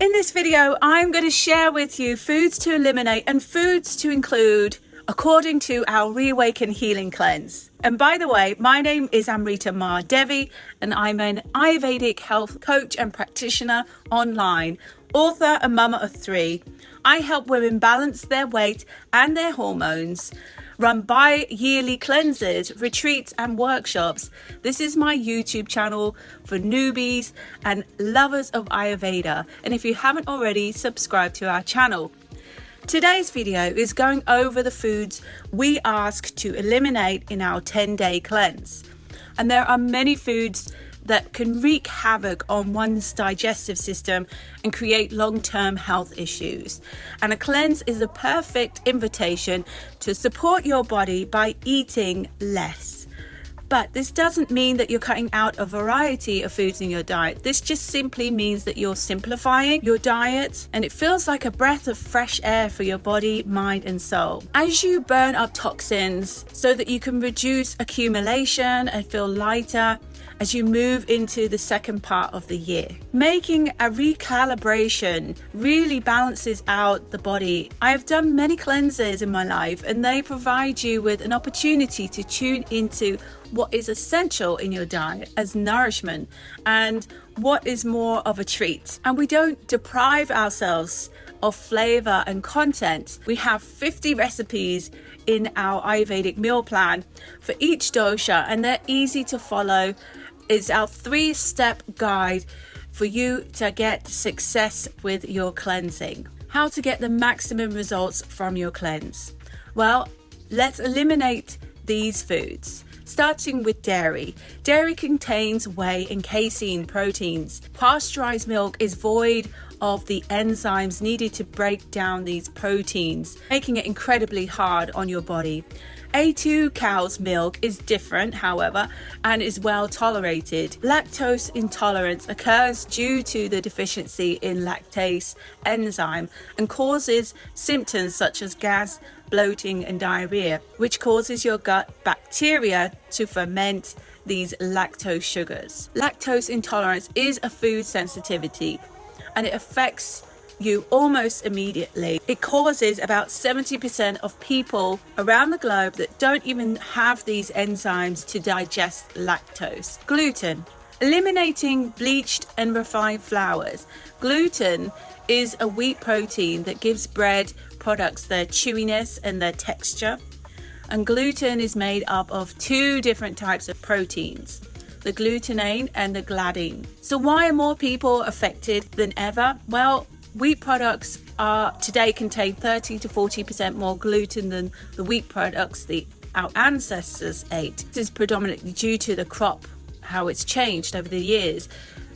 In this video, I'm going to share with you foods to eliminate and foods to include according to our Reawaken Healing Cleanse. And by the way, my name is Amrita Ma Devi, and I'm an Ayurvedic health coach and practitioner online, author and mama of three. I help women balance their weight and their hormones run bi yearly cleanses, retreats, and workshops. This is my YouTube channel for newbies and lovers of Ayurveda. And if you haven't already, subscribe to our channel. Today's video is going over the foods we ask to eliminate in our 10 day cleanse. And there are many foods that can wreak havoc on one's digestive system and create long term health issues. And a cleanse is a perfect invitation to support your body by eating less. But this doesn't mean that you're cutting out a variety of foods in your diet. This just simply means that you're simplifying your diet and it feels like a breath of fresh air for your body, mind, and soul. As you burn up toxins so that you can reduce accumulation and feel lighter, as you move into the second part of the year. Making a recalibration really balances out the body. I have done many cleanses in my life and they provide you with an opportunity to tune into what is essential in your diet as nourishment and what is more of a treat. And we don't deprive ourselves of flavor and content. We have 50 recipes in our Ayurvedic meal plan for each dosha, and they're easy to follow is our three step guide for you to get success with your cleansing. How to get the maximum results from your cleanse. Well, let's eliminate these foods. Starting with dairy. Dairy contains whey and casein proteins. Pasteurized milk is void of the enzymes needed to break down these proteins, making it incredibly hard on your body. A2 cow's milk is different, however, and is well tolerated. Lactose intolerance occurs due to the deficiency in lactase enzyme and causes symptoms such as gas, bloating, and diarrhea, which causes your gut bacteria to ferment these lactose sugars. Lactose intolerance is a food sensitivity and it affects you almost immediately. It causes about 70% of people around the globe that don't even have these enzymes to digest lactose. Gluten. Eliminating bleached and refined flours. Gluten is a wheat protein that gives bread products their chewiness and their texture. And gluten is made up of two different types of proteins the glutenin and the gliadin. So, why are more people affected than ever? Well, Wheat products are today contain 30 to 40% more gluten than the wheat products the our ancestors ate. This is predominantly due to the crop, how it's changed over the years.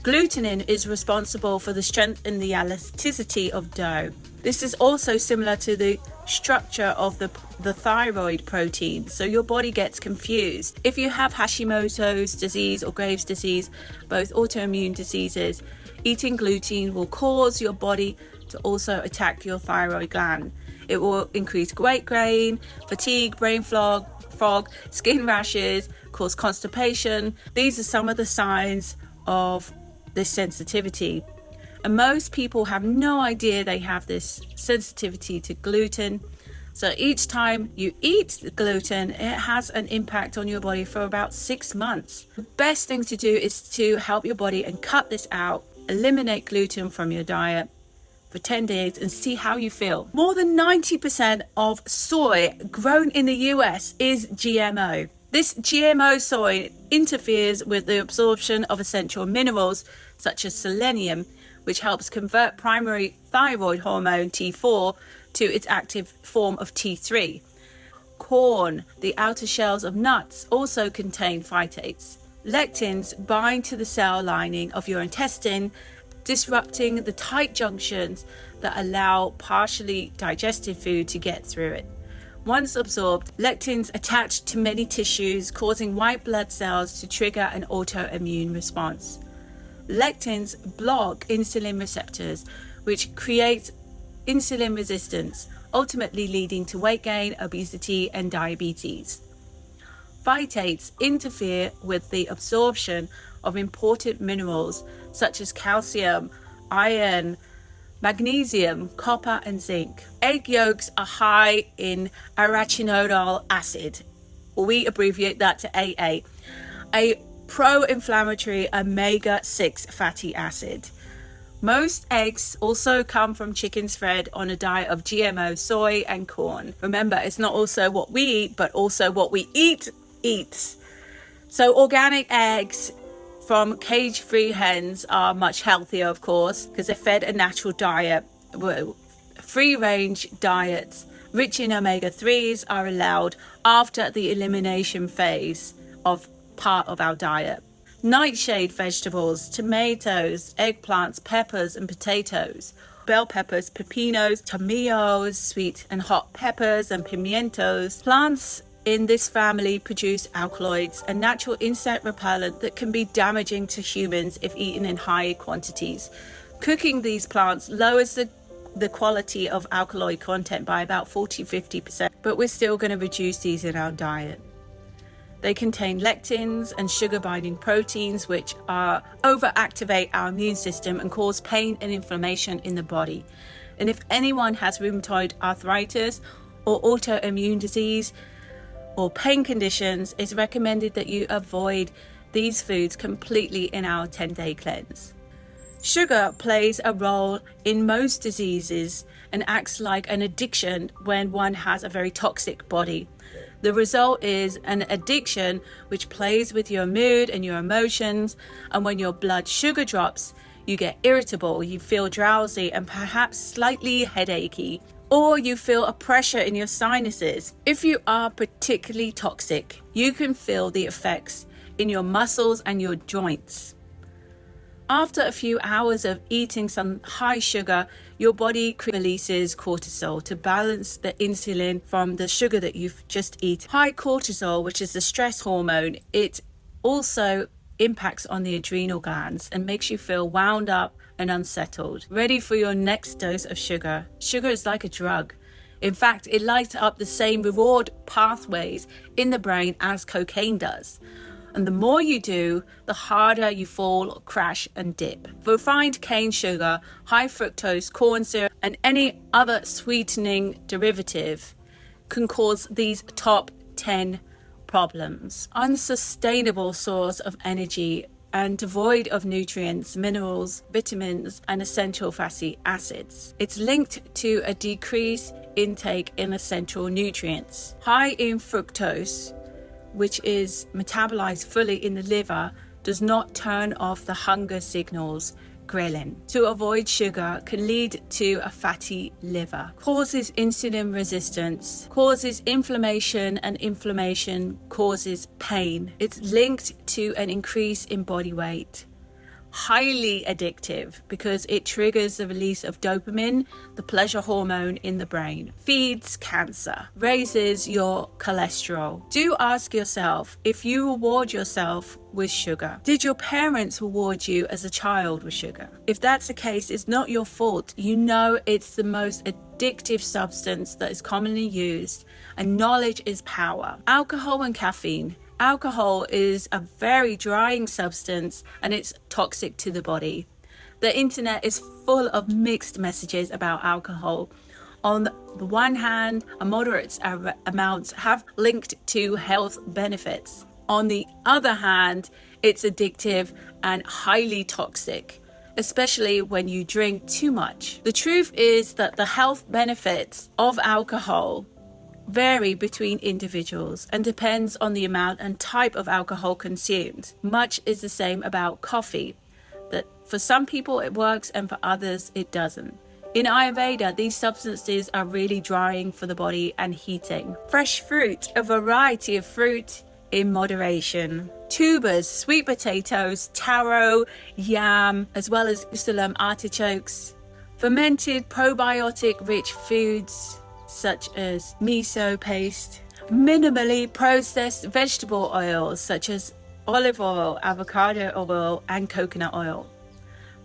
Glutenin is responsible for the strength and the elasticity of dough. This is also similar to the structure of the, the thyroid protein, so your body gets confused. If you have Hashimoto's disease or Graves' disease, both autoimmune diseases, Eating gluten will cause your body to also attack your thyroid gland. It will increase weight gain, fatigue, brain fog, fog, skin rashes, cause constipation. These are some of the signs of this sensitivity. And most people have no idea they have this sensitivity to gluten. So each time you eat gluten, it has an impact on your body for about six months. The best thing to do is to help your body and cut this out eliminate gluten from your diet for 10 days and see how you feel. More than 90% of soy grown in the US is GMO. This GMO soy interferes with the absorption of essential minerals such as selenium, which helps convert primary thyroid hormone T4 to its active form of T3. Corn, the outer shells of nuts, also contain phytates. Lectins bind to the cell lining of your intestine, disrupting the tight junctions that allow partially digested food to get through it. Once absorbed, lectins attach to many tissues, causing white blood cells to trigger an autoimmune response. Lectins block insulin receptors, which creates insulin resistance, ultimately leading to weight gain, obesity, and diabetes. Phytates interfere with the absorption of important minerals such as calcium, iron, magnesium, copper, and zinc. Egg yolks are high in arachidonic acid. We abbreviate that to AA, a pro inflammatory omega 6 fatty acid. Most eggs also come from chickens fed on a diet of GMO soy and corn. Remember, it's not also what we eat, but also what we eat eats. So, organic eggs from cage free hens are much healthier, of course, because they're fed a natural diet. Free range diets rich in omega 3s are allowed after the elimination phase of part of our diet nightshade vegetables, tomatoes, eggplants, peppers, and potatoes. Bell peppers, pepinos, tomatillos, sweet and hot peppers, and pimientos. Plants in this family produce alkaloids, a natural insect repellent that can be damaging to humans if eaten in high quantities. Cooking these plants lowers the the quality of alkaloid content by about 40 50%, but we're still going to reduce these in our diet. They contain lectins and sugar binding proteins, which are overactivate our immune system and cause pain and inflammation in the body. And if anyone has rheumatoid arthritis or autoimmune disease or pain conditions, it's recommended that you avoid these foods completely in our 10 day cleanse. Sugar plays a role in most diseases and acts like an addiction when one has a very toxic body. The result is an addiction which plays with your mood and your emotions. And when your blood sugar drops, you get irritable, you feel drowsy, and perhaps slightly headachy. Or you feel a pressure in your sinuses. If you are particularly toxic, you can feel the effects in your muscles and your joints. After a few hours of eating some high sugar, your body releases cortisol to balance the insulin from the sugar that you've just eaten. High cortisol, which is the stress hormone, it also impacts on the adrenal glands and makes you feel wound up and unsettled, ready for your next dose of sugar. Sugar is like a drug. In fact, it lights up the same reward pathways in the brain as cocaine does. And the more you do, the harder you fall, crash, and dip. Refined cane sugar, high fructose corn syrup, and any other sweetening derivative can cause these top 10 problems. Unsustainable source of energy and devoid of nutrients, minerals, vitamins, and essential fatty acids. It's linked to a decrease intake in essential nutrients. High in fructose which is metabolized fully in the liver, does not turn off the hunger signals ghrelin. To avoid sugar can lead to a fatty liver, causes insulin resistance, causes inflammation, and inflammation causes pain. It's linked to an increase in body weight highly addictive because it triggers the release of dopamine, the pleasure hormone in the brain, feeds cancer, raises your cholesterol. Do ask yourself if you reward yourself with sugar. Did your parents reward you as a child with sugar? If that's the case, it's not your fault. You know it's the most addictive substance that is commonly used, and knowledge is power. Alcohol and caffeine Alcohol is a very drying substance and it's toxic to the body. The internet is full of mixed messages about alcohol. On the one hand, a moderate amount have linked to health benefits. On the other hand, it's addictive and highly toxic, especially when you drink too much. The truth is that the health benefits of alcohol vary between individuals and depends on the amount and type of alcohol consumed. Much is the same about coffee, that for some people it works and for others it doesn't. In Ayurveda, these substances are really drying for the body and heating. Fresh fruit, a variety of fruit in moderation. Tubers, sweet potatoes, taro, yam, as well as Jerusalem artichokes. Fermented probiotic rich foods, such as miso paste, minimally processed vegetable oils such as olive oil, avocado oil, and coconut oil.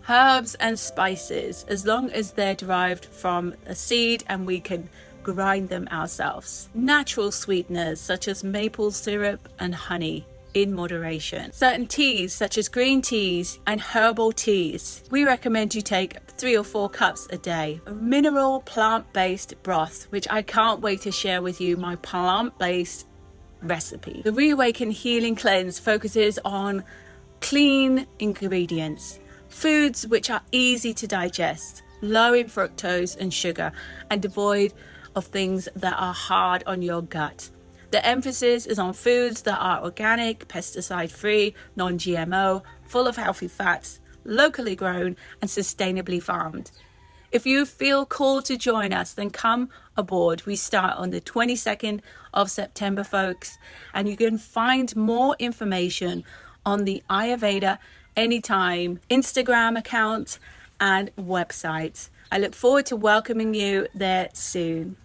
Herbs and spices, as long as they're derived from a seed and we can grind them ourselves. Natural sweeteners such as maple syrup and honey in moderation. Certain teas, such as green teas and herbal teas, we recommend you take three or four cups a day. Mineral plant based broth, which I can't wait to share with you my plant based recipe. The Reawaken Healing Cleanse focuses on clean ingredients, foods which are easy to digest, low in fructose and sugar, and devoid of things that are hard on your gut. The emphasis is on foods that are organic, pesticide free, non GMO, full of healthy fats, locally grown, and sustainably farmed. If you feel called to join us, then come aboard. We start on the 22nd of September, folks, and you can find more information on the Ayurveda Anytime Instagram account and website. I look forward to welcoming you there soon.